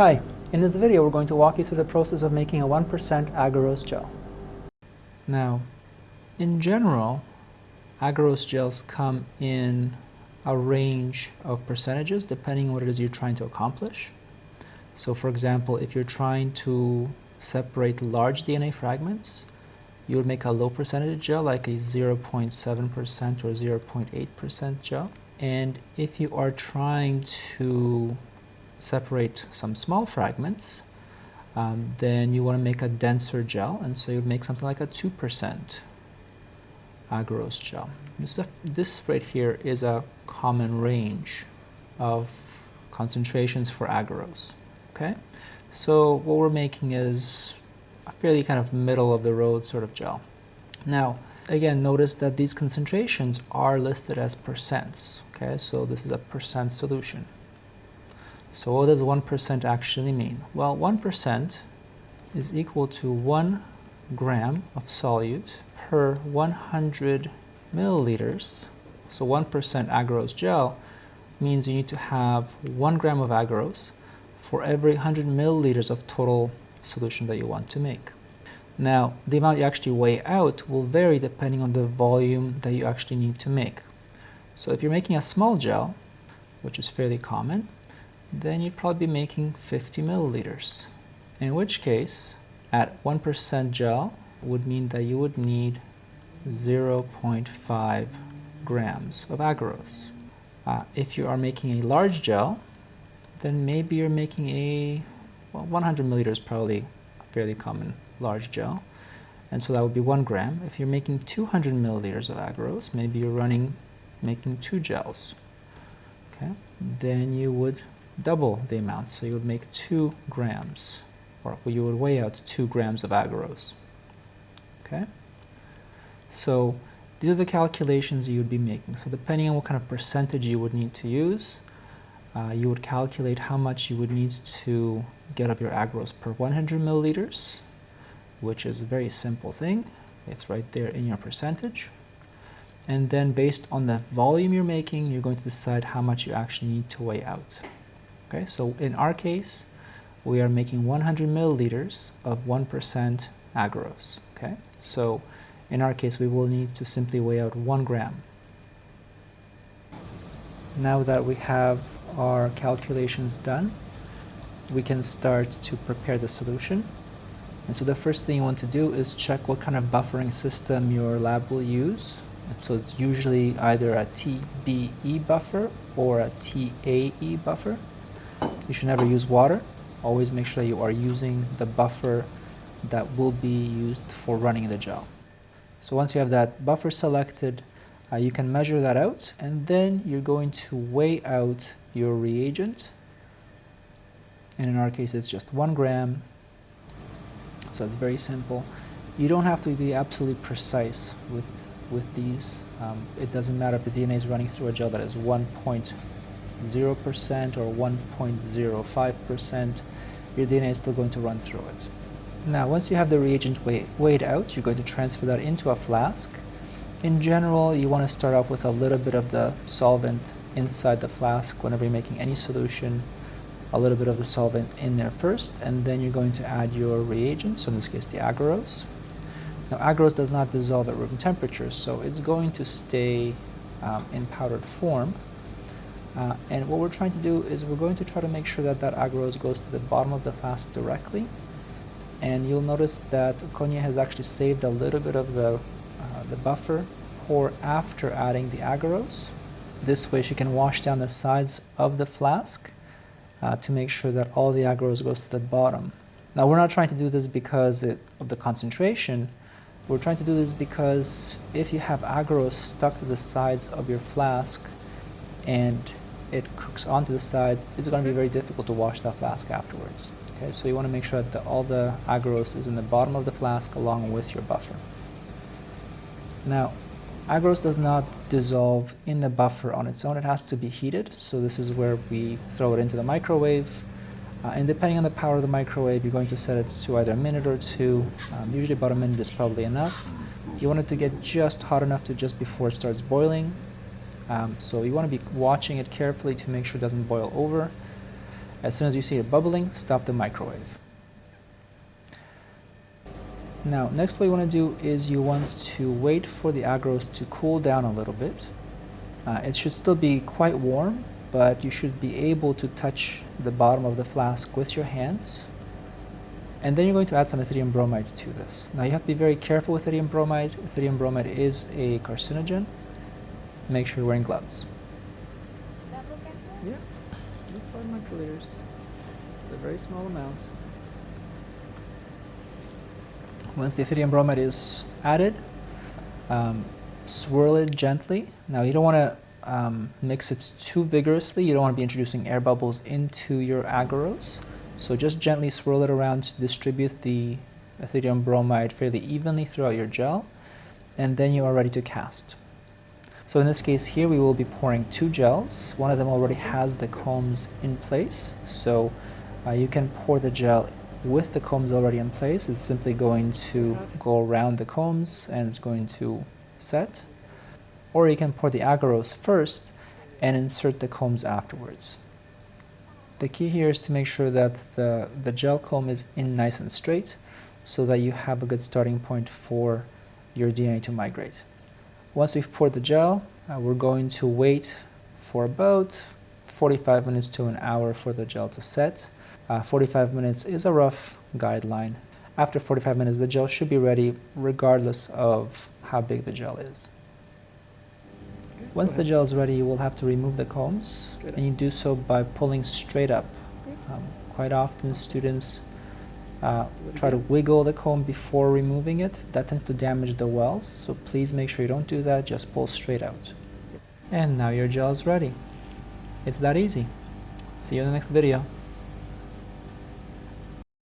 Hi, in this video we're going to walk you through the process of making a 1% agarose gel. Now, in general, agarose gels come in a range of percentages depending on what it is you're trying to accomplish. So for example, if you're trying to separate large DNA fragments, you would make a low percentage gel like a 0.7% or 0.8% gel. And if you are trying to separate some small fragments, um, then you want to make a denser gel, and so you make something like a 2% agarose gel. This, this right here is a common range of concentrations for agarose. Okay, so what we're making is a fairly kind of middle of the road sort of gel. Now, again, notice that these concentrations are listed as percents. Okay, so this is a percent solution. So what does 1% actually mean? Well, 1% is equal to 1 gram of solute per 100 milliliters. So 1% agarose gel means you need to have 1 gram of agarose for every 100 milliliters of total solution that you want to make. Now, the amount you actually weigh out will vary depending on the volume that you actually need to make. So if you're making a small gel, which is fairly common, then you'd probably be making 50 milliliters. In which case, at 1% gel would mean that you would need 0.5 grams of agarose. Uh, if you are making a large gel, then maybe you're making a well, 100 milliliters probably a fairly common large gel. And so that would be one gram. If you're making 200 milliliters of agarose, maybe you're running, making two gels. Okay, then you would double the amount. So you would make two grams, or you would weigh out two grams of agarose. Okay? So these are the calculations you would be making. So depending on what kind of percentage you would need to use, uh, you would calculate how much you would need to get of your agarose per 100 milliliters, which is a very simple thing. It's right there in your percentage. And then based on the volume you're making, you're going to decide how much you actually need to weigh out. Okay, so in our case, we are making 100 milliliters of 1% agarose. Okay, so in our case, we will need to simply weigh out one gram. Now that we have our calculations done, we can start to prepare the solution. And so the first thing you want to do is check what kind of buffering system your lab will use. And so it's usually either a TBE buffer or a TAE buffer. You should never use water. Always make sure you are using the buffer that will be used for running the gel. So once you have that buffer selected, uh, you can measure that out and then you're going to weigh out your reagent. And in our case, it's just one gram. So it's very simple. You don't have to be absolutely precise with, with these. Um, it doesn't matter if the DNA is running through a gel that is 1.0 0% or 1.05%, your DNA is still going to run through it. Now, once you have the reagent weigh, weighed out, you're going to transfer that into a flask. In general, you want to start off with a little bit of the solvent inside the flask whenever you're making any solution, a little bit of the solvent in there first, and then you're going to add your reagent, so in this case the agarose. Now, agarose does not dissolve at room temperature, so it's going to stay um, in powdered form uh, and what we're trying to do is we're going to try to make sure that that agarose goes to the bottom of the flask directly. And you'll notice that Konya has actually saved a little bit of the, uh, the buffer pour after adding the agarose. This way she can wash down the sides of the flask uh, to make sure that all the agarose goes to the bottom. Now we're not trying to do this because it, of the concentration, we're trying to do this because if you have agarose stuck to the sides of your flask and it cooks onto the sides, it's going to be very difficult to wash that flask afterwards. Okay, so you want to make sure that the, all the agarose is in the bottom of the flask along with your buffer. Now, agarose does not dissolve in the buffer on its own. It has to be heated. So this is where we throw it into the microwave. Uh, and depending on the power of the microwave, you're going to set it to either a minute or two. Um, usually about a minute is probably enough. You want it to get just hot enough to just before it starts boiling. Um, so you want to be watching it carefully to make sure it doesn't boil over. As soon as you see it bubbling, stop the microwave. Now, next what you want to do is you want to wait for the agarose to cool down a little bit. Uh, it should still be quite warm, but you should be able to touch the bottom of the flask with your hands. And then you're going to add some ethidium bromide to this. Now you have to be very careful with ethidium bromide. Ethidium bromide is a carcinogen. Make sure you're wearing gloves. Yeah, that's 5 microliters. It's a very small amount. Once the ethidium bromide is added, um, swirl it gently. Now you don't want to um, mix it too vigorously. You don't want to be introducing air bubbles into your agarose. So just gently swirl it around to distribute the ethidium bromide fairly evenly throughout your gel, and then you are ready to cast. So in this case here we will be pouring two gels. One of them already has the combs in place, so uh, you can pour the gel with the combs already in place. It's simply going to go around the combs and it's going to set. Or you can pour the agarose first and insert the combs afterwards. The key here is to make sure that the, the gel comb is in nice and straight so that you have a good starting point for your DNA to migrate. Once we've poured the gel, uh, we're going to wait for about 45 minutes to an hour for the gel to set. Uh, 45 minutes is a rough guideline. After 45 minutes, the gel should be ready regardless of how big the gel is. Once the gel is ready, you will have to remove the combs, and you do so by pulling straight up. Um, quite often, students uh, try to wiggle the comb before removing it. That tends to damage the wells, so please make sure you don't do that, just pull straight out. And now your gel is ready. It's that easy. See you in the next video.